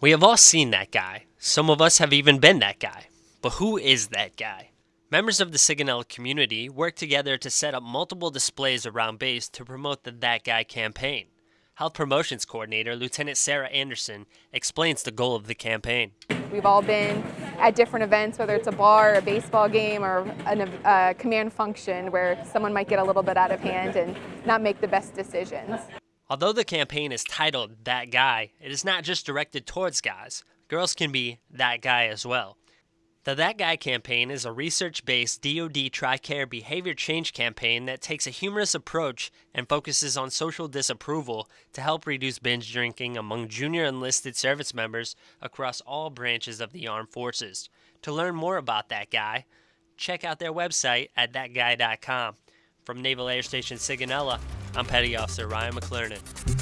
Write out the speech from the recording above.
We have all seen that guy. Some of us have even been that guy. But who is that guy? Members of the Sigonella community work together to set up multiple displays around base to promote the That Guy campaign. Health Promotions Coordinator Lieutenant Sarah Anderson explains the goal of the campaign. We've all been at different events, whether it's a bar, a baseball game, or a uh, command function where someone might get a little bit out of hand and not make the best decisions. Although the campaign is titled That Guy, it is not just directed towards guys. Girls can be that guy as well. The That Guy campaign is a research based DoD TRICARE behavior change campaign that takes a humorous approach and focuses on social disapproval to help reduce binge drinking among junior enlisted service members across all branches of the armed forces. To learn more about That Guy, check out their website at thatguy.com. From Naval Air Station Sigonella, I'm Petty Officer Ryan McClernand.